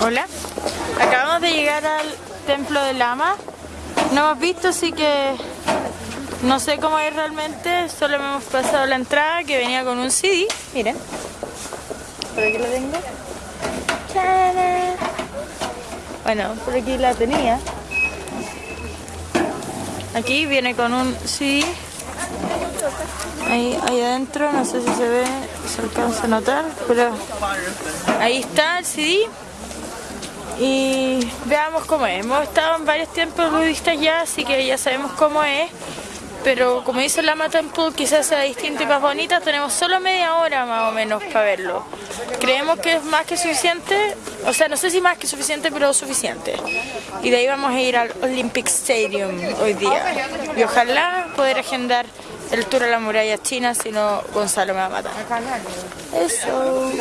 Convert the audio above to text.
Hola, acabamos de llegar al templo de Lama. No hemos visto, así que no sé cómo es realmente. Solo hemos pasado la entrada que venía con un CD. Miren, por aquí lo tengo. Bueno, por aquí la tenía. Aquí viene con un CD. Ahí, ahí adentro, no sé si se ve, se alcanza a notar, pero ahí está el CD. Y veamos cómo es. Hemos estado en varios templos budistas ya, así que ya sabemos cómo es. Pero como dice Lama Temple, quizás sea distinto y más bonita. Tenemos solo media hora más o menos para verlo. Creemos que es más que suficiente. O sea, no sé si más que suficiente, pero suficiente. Y de ahí vamos a ir al Olympic Stadium hoy día. Y ojalá poder agendar el tour a la muralla china, si no Gonzalo me va a matar. Eso.